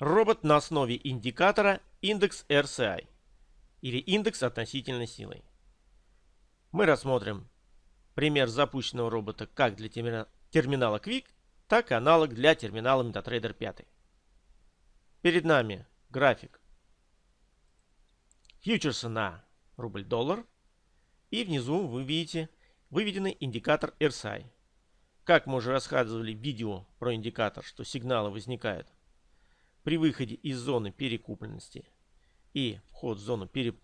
Робот на основе индикатора индекс RCI или индекс относительной силы. Мы рассмотрим пример запущенного робота как для терминала Quick, так и аналог для терминала MetaTrader 5. Перед нами график фьючерса на рубль-доллар. И внизу вы видите выведенный индикатор RSI. Как мы уже рассказывали в видео про индикатор, что сигналы возникают при выходе из зоны перекупленности и вход в зону пере...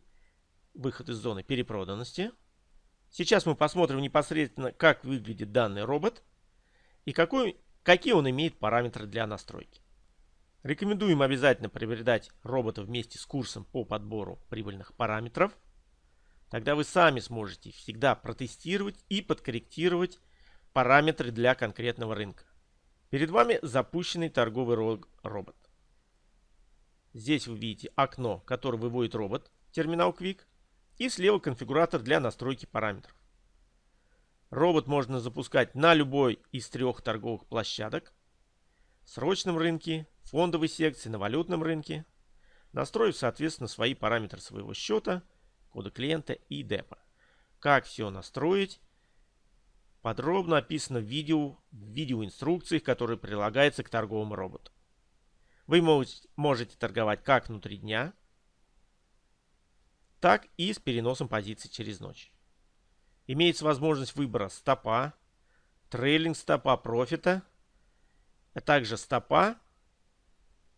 выход из зоны перепроданности. Сейчас мы посмотрим непосредственно, как выглядит данный робот и какой, какие он имеет параметры для настройки. Рекомендуем обязательно приобретать робота вместе с курсом по подбору прибыльных параметров. Тогда вы сами сможете всегда протестировать и подкорректировать параметры для конкретного рынка. Перед вами запущенный торговый робот. Здесь вы видите окно, которое выводит робот, терминал Quick, и слева конфигуратор для настройки параметров. Робот можно запускать на любой из трех торговых площадок срочном рынке, фондовой секции, на валютном рынке, настроив, соответственно, свои параметры своего счета, кода клиента и депа. Как все настроить, подробно описано в видео, в видеоинструкциях, которые прилагаются к торговому роботу. Вы можете торговать как внутри дня, так и с переносом позиций через ночь. Имеется возможность выбора стопа, трейлинг стопа профита – а также стопа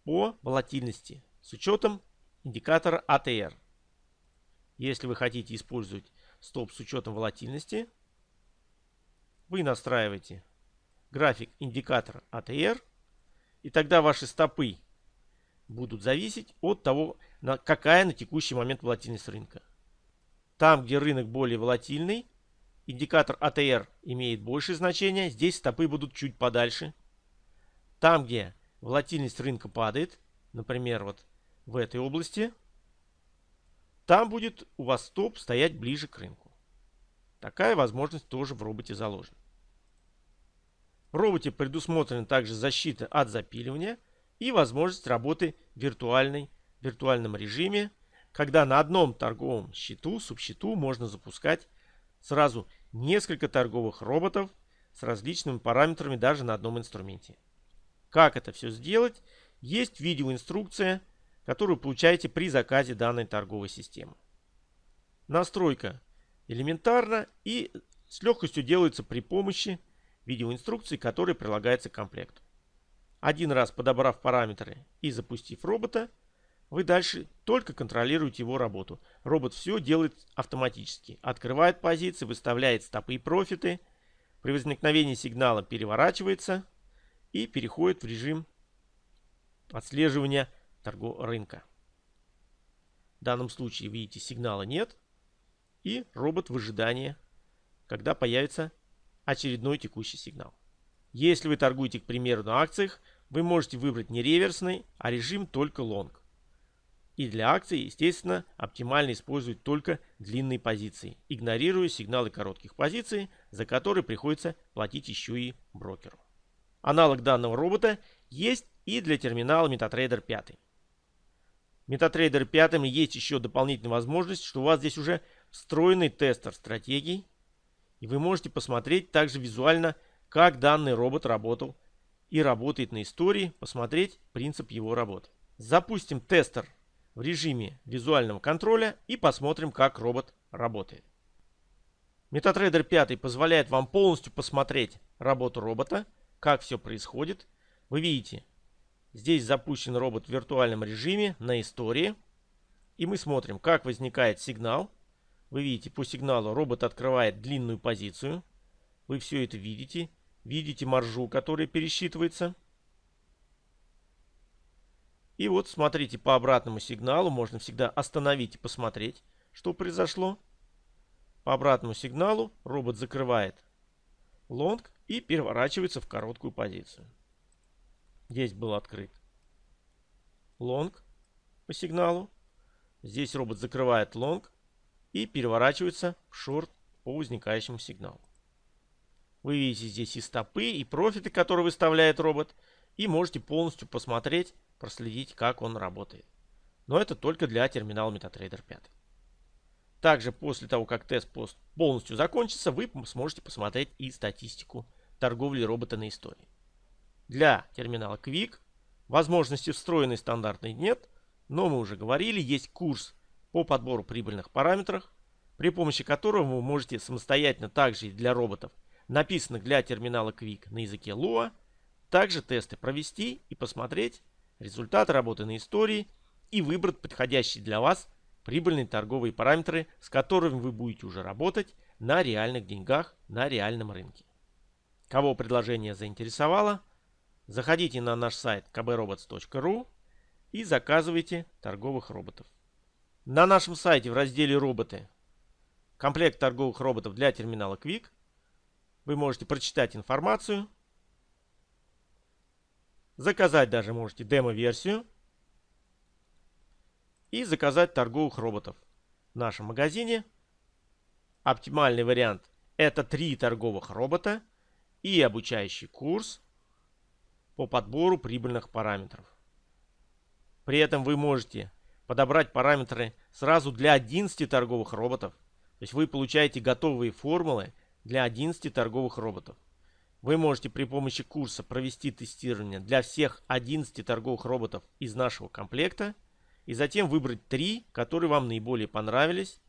по волатильности с учетом индикатора ATR. Если вы хотите использовать стоп с учетом волатильности, вы настраиваете график индикатора ATR, и тогда ваши стопы будут зависеть от того, какая на текущий момент волатильность рынка. Там, где рынок более волатильный, индикатор ATR имеет большее значение, здесь стопы будут чуть подальше – там, где волатильность рынка падает, например, вот в этой области, там будет у вас стоп стоять ближе к рынку. Такая возможность тоже в роботе заложена. Роботе предусмотрена также защита от запиливания и возможность работы в виртуальной, виртуальном режиме, когда на одном торговом счету, субсчету можно запускать сразу несколько торговых роботов с различными параметрами даже на одном инструменте. Как это все сделать, есть видеоинструкция, которую получаете при заказе данной торговой системы. Настройка элементарна и с легкостью делается при помощи видеоинструкции, которая прилагается к комплекту. Один раз подобрав параметры и запустив робота, вы дальше только контролируете его работу. Робот все делает автоматически. Открывает позиции, выставляет стопы и профиты. При возникновении сигнала переворачивается – и переходит в режим отслеживания торгового рынка. В данном случае, видите, сигнала нет. И робот в ожидании, когда появится очередной текущий сигнал. Если вы торгуете, к примеру, на акциях, вы можете выбрать не реверсный, а режим только лонг. И для акций, естественно, оптимально использовать только длинные позиции, игнорируя сигналы коротких позиций, за которые приходится платить еще и брокеру. Аналог данного робота есть и для терминала MetaTrader 5. MetaTrader 5 есть еще дополнительная возможность, что у вас здесь уже встроенный тестер стратегий. И вы можете посмотреть также визуально, как данный робот работал и работает на истории, посмотреть принцип его работы. Запустим тестер в режиме визуального контроля и посмотрим, как робот работает. MetaTrader 5 позволяет вам полностью посмотреть работу робота, как все происходит. Вы видите, здесь запущен робот в виртуальном режиме на истории. И мы смотрим, как возникает сигнал. Вы видите, по сигналу робот открывает длинную позицию. Вы все это видите. Видите маржу, которая пересчитывается. И вот смотрите по обратному сигналу. Можно всегда остановить и посмотреть, что произошло. По обратному сигналу робот закрывает лонг и переворачивается в короткую позицию. Здесь был открыт лонг по сигналу. Здесь робот закрывает лонг и переворачивается в шорт по возникающему сигналу. Вы видите здесь и стопы, и профиты, которые выставляет робот. И можете полностью посмотреть проследить, как он работает. Но это только для терминала MetaTrader 5. Также после того, как тест полностью закончится, вы сможете посмотреть и статистику торговли робота на истории. Для терминала Quick возможности встроенной стандартной нет, но мы уже говорили, есть курс по подбору прибыльных параметров, при помощи которого вы можете самостоятельно также и для роботов, написанных для терминала Quick на языке Lua, также тесты провести и посмотреть результаты работы на истории и выбрать подходящие для вас прибыльные торговые параметры, с которыми вы будете уже работать на реальных деньгах на реальном рынке. Кого предложение заинтересовало, заходите на наш сайт kbrobots.ru и заказывайте торговых роботов. На нашем сайте в разделе «Роботы» комплект торговых роботов для терминала Quick. Вы можете прочитать информацию, заказать даже можете демо-версию и заказать торговых роботов в нашем магазине. Оптимальный вариант это три торговых робота – и обучающий курс по подбору прибыльных параметров. При этом вы можете подобрать параметры сразу для 11 торговых роботов. То есть вы получаете готовые формулы для 11 торговых роботов. Вы можете при помощи курса провести тестирование для всех 11 торговых роботов из нашего комплекта и затем выбрать 3, которые вам наиболее понравились,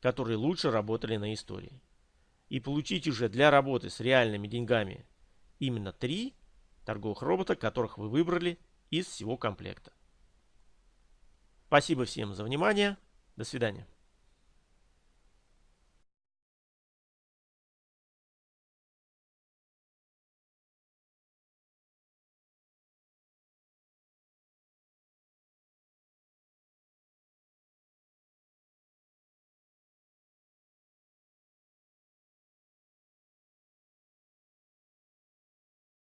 которые лучше работали на истории и получить уже для работы с реальными деньгами именно три торговых робота, которых вы выбрали из всего комплекта. Спасибо всем за внимание. До свидания.